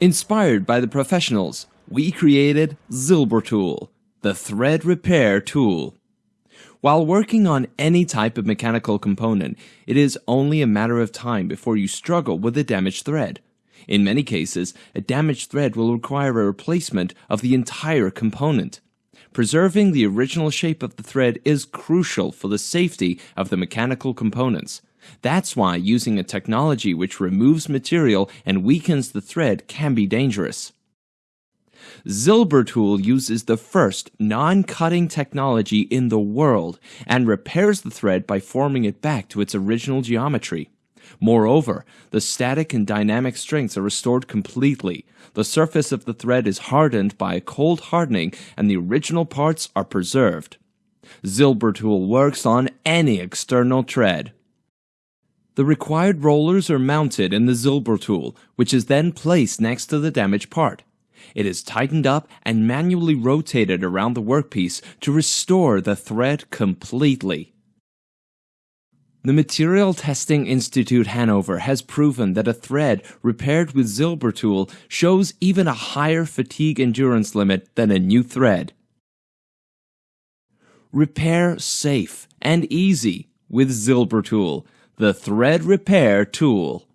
Inspired by the professionals, we created Zilbertool, the thread repair tool. While working on any type of mechanical component, it is only a matter of time before you struggle with a damaged thread. In many cases, a damaged thread will require a replacement of the entire component. Preserving the original shape of the thread is crucial for the safety of the mechanical components. That's why using a technology which removes material and weakens the thread can be dangerous. Zilbertool uses the first non-cutting technology in the world and repairs the thread by forming it back to its original geometry. Moreover, the static and dynamic strengths are restored completely. The surface of the thread is hardened by a cold hardening and the original parts are preserved. Zilbertool works on any external thread. The required rollers are mounted in the Zilbertool, which is then placed next to the damaged part. It is tightened up and manually rotated around the workpiece to restore the thread completely. The Material Testing Institute Hanover has proven that a thread repaired with Zilbertool shows even a higher fatigue endurance limit than a new thread. Repair safe and easy with Zilbertool, the thread repair tool.